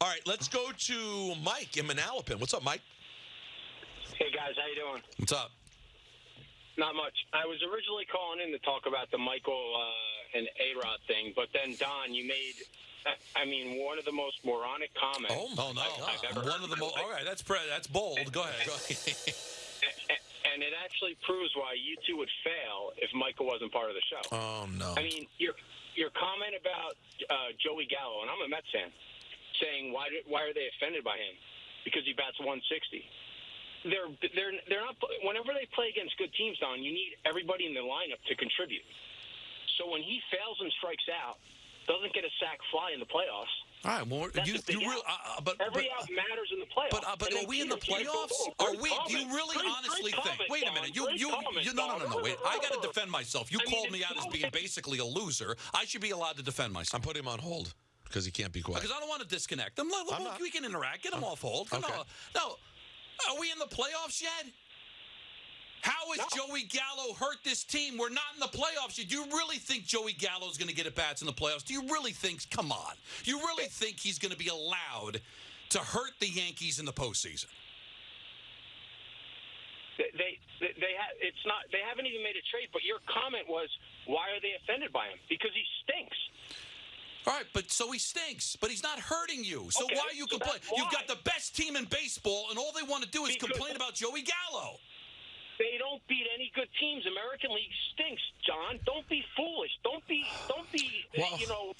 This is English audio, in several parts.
All right, let's go to Mike in Manalapan. What's up, Mike? Hey guys, how you doing? What's up? Not much. I was originally calling in to talk about the Michael uh, and A Rod thing, but then Don, you made, I mean, one of the most moronic comments. Oh, oh no! I've ever One heard. of the most. All right, that's pre- that's bold. Go ahead. Go ahead. and it actually proves why you two would fail if Michael wasn't part of the show. oh no! I mean, your your comment about uh, Joey Gallo, and I'm a Mets fan, saying why why are they offended by him? Because he bats 160. They're they're they're not. Whenever they play against good teams, Don, you need everybody in the lineup to contribute. So when he fails and strikes out, doesn't get a sac fly in the playoffs. All right, well, you, you real, out. uh, uh, but Every but, out matters in the playoffs. But uh, but are we in the playoffs? Are we? Do you really Great- honestly great think? comment, Wait a minute. You you, comment, you no no no no wait. I got to defend myself. You I mean, called me it's out as being basically a loser. I should be allowed to defend myself. I'm putting him on hold because he can't be quiet. Because I don't want to disconnect them. Look, look, we can interact. Get them off hold. Okay. No, no. Are we in the playoffs yet? How is has Joey Gallo hurt this team? We're not in the playoffs yet. Do you really think Joey Gallo is going to get at bats in the playoffs? Do you really think? Come on. You really think he's going to be allowed to hurt the Yankees in the postseason? They they, they ha- it's not they haven't even made a trade. But your comment was why are they offended by him? Because he stinks. All right, but so he stinks, but he's not hurting you. So Okay, why are you so complaining? You've got the best team in baseball, and all they want to do is Because- complain about Joey Gallo. They don't beat any good teams. American League stinks, John. Don't be foolish. Don't be. Don't be. Well, you know.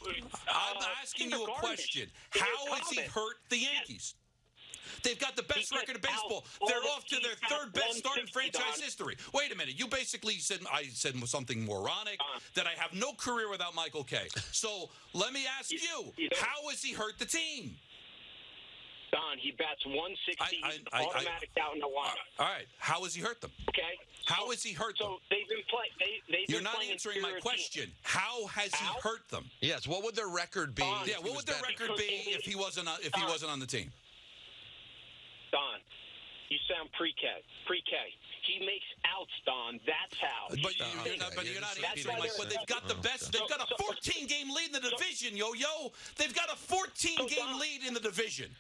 I'm uh, asking you a question. How has he hurt the Yankees? They've got the best He record in baseball. They're off to their third best start in franchise Don. history. Wait a minute. You basically said I said something moronic Don. that I have no career without Michael Kay. So let me ask You- you, you don't- how has he hurt the team? Don, he bats 160, I- I- I- automatic out in the lineup. All right. How has he hurt them? Okay. How so, has he hurt So them? they've been playing. They, they've You're been not playing answering my question. teams. How has he hurt them? yes. What would their record be? Don, Yeah, what would their record be if he wasn't on, if he Don. wasn't on the team? Don, you sound pre-K. Pre-K. He makes outs, Don. That's how. But He you, Okay, you're not. But you're you're not answering repeating my. what But they've got the oh, best. They've got a 14 game lead in the division, yo yo. They've got a 14-game lead in the division.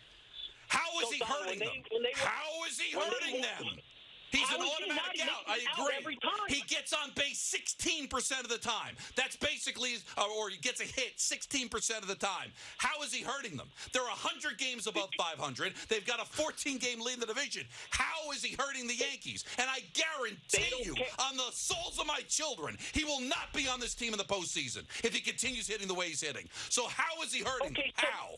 How is he hurting them? How is he hurting them? He's How an is he automatic out. I out agree. every time? He gets on base 16% of the time. That's basically, or, or he gets a hit 16% of the time. How is he hurting them? They're 100 games above 500. They've got a 14 game lead in the division. How is he hurting the Yankees? And I guarantee you, care. on the souls of my children, he will not be on this team in the postseason if he continues hitting the way he's hitting. So how is he hurting Okay, so- How?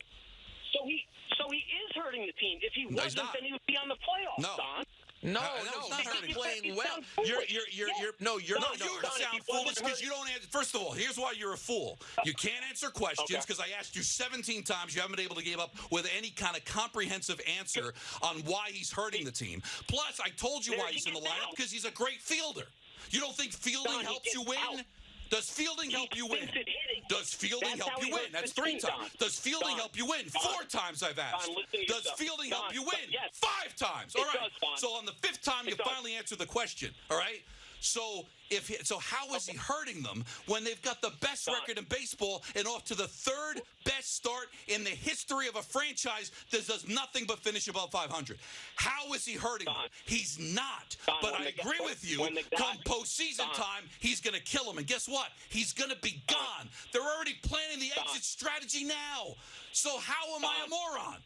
So he, so he is hurting the team. If he wasn't, then he would be on the playoffs, No. Don. No, Uh, no, no, it's not he's hurting. playing well. You're, you're, you're, Yeah. you're, no, you're No, not. No, you Don, if sound wasn't foolish because you don't answer. First of all, here's why you're a fool. You can't answer questions Okay. because I asked you 17 times. You haven't been able to give up with any kind of comprehensive answer on why he's hurting the team. Plus, I told you There why he he's in the lineup because he's a great fielder. You don't think fielding Don, he helps you win? out. Does fielding help you win? thinks it hitting. Does fielding That's help you win? That's three times. Does fielding help you win? Four times I've asked. Does fielding help you win? Five times. All right. so on the fifth time, you finally answer the question. All right. So if he, so, how is he hurting them when they've got the best record in baseball and off to the third best start in the history of a franchise that does nothing but finish above 500? How is he hurting Don. them? He's not. Don, but I the guy- agree with you. guy- come postseason Don. time, he's going to kill him. And guess what? He's going to be gone. They're already planning the exit strategy now. So how am I a moron?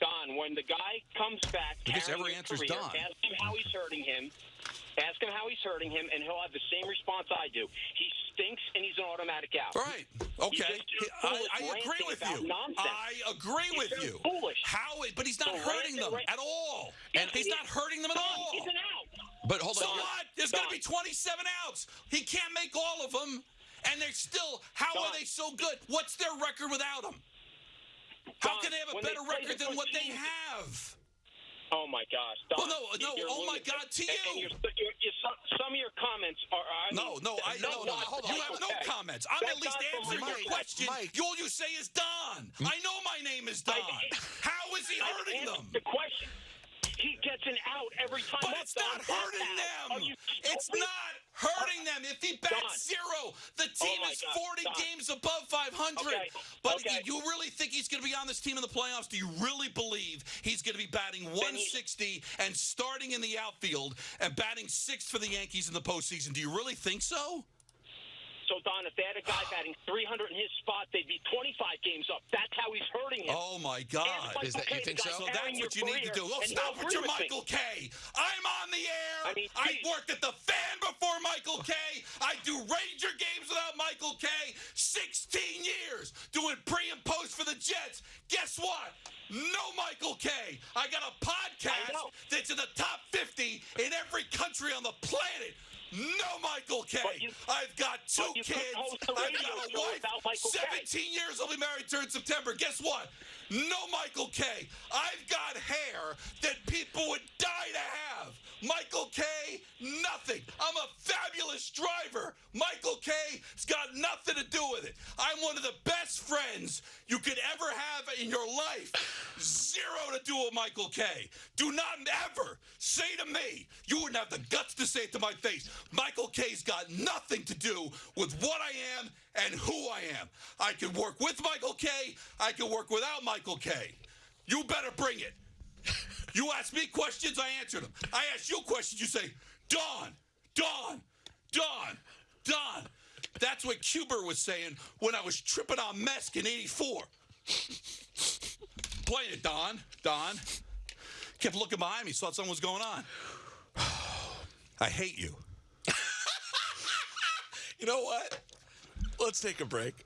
Don, when the guy comes back, I guess every answer's career, Don. Ask him how he's hurting him. Ask him how he's hurting him, and he'll have the same response I do. He stinks, and he's an automatic out. All right. Okay. I, I agree with you. nonsense. I agree He's with you. foolish. How? But he's not So hurting them right- at all. He's he not hurting them at Don, all. He's an out. But hold on. So what? There's going to be 27 outs. He can't make all of them. And they're still, how are they so good? What's their record without him? How Don, can they have a better record than what they have? Oh my gosh. Don, Well, no, no, you're oh my. God, to And- and you. you're- you're- you're- some, some of your comments are. I No, mean, no, I that's no, no. not- hold on. You have no okay. comments. I'm That's at least answering your question. Mike. All you say is Don. I know my name is Don. I- How is he I hurting them? The question. He gets an out every time. But it's Don. not hurting them. It's not hurting them. If he bats Don. zero, the team Oh is God, 40 Don. games above 500. Okay, But okay. you really think he's going to be on this team in the playoffs? Do you really believe he's going to be batting he's- 160 and starting in the outfield and batting sixth for the Yankees in the postseason? Do you really think so? So Don, if they had a guy batting 300 in his spot, they'd be 25 games up. That's how he's hurting him. Oh my God! Is that- you think so? So that's what you need to do. Oh, stop with your agree with me. Michael Kay. I'm on the air. I mean, I worked at the fan before Michael Kay. I do Ranger games without Michael Kay. 16 years doing pre and post for the Jets. Guess what? No Michael Kay. I got a podcast that's in the top 50 in every country on the planet. No Michael Kay. You, I've got two but you couldn't kids. I've got a wife. without Michael Kay. 17 years I'll be married to in September. Guess what? No Michael Kay. I've got hair that people would die to have. Michael Kay, nothing. I'm a fabulous driver. Michael Kay's got nothing to do with it. I'm one of the best friends you could ever have in your life. Zero to do with Michael Kay. Do not ever say to me, you wouldn't have the guts to say it to my face. Michael Kay's got nothing to do with what I am and who I am. I could work with Michael Kay. I could work without Michael Kay. You better bring it. You ask me questions, I answer them. I ask you questions, you say, Don, Don, Don, Don. That's what Cuber was saying when I was tripping on Mesk in 84. Playing it, Don, Don. Kept looking behind me, thought something was going on. I hate you. You know what? Let's take a break.